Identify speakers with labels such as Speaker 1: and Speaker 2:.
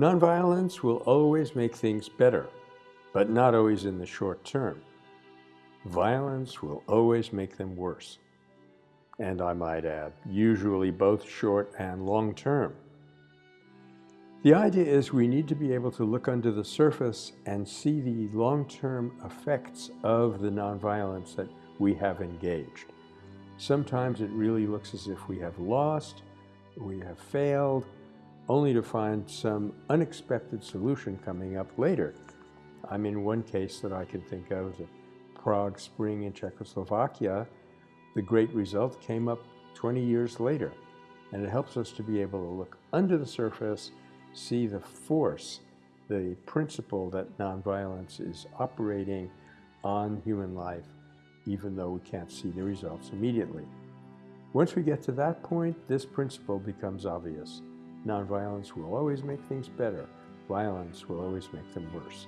Speaker 1: Nonviolence will always make things better, but not always in the short term. Violence will always make them worse. And I might add, usually both short and long term. The idea is we need to be able to look under the surface and see the long-term effects of the nonviolence that we have engaged. Sometimes it really looks as if we have lost, we have failed, only to find some unexpected solution coming up later. I mean, one case that I can think of, the Prague Spring in Czechoslovakia, the great result came up 20 years later. And it helps us to be able to look under the surface see the force, the principle that nonviolence is operating on human life, even though we can't see the results immediately. Once we get to that point, this principle becomes obvious. Nonviolence will always make things better. Violence will always make them worse.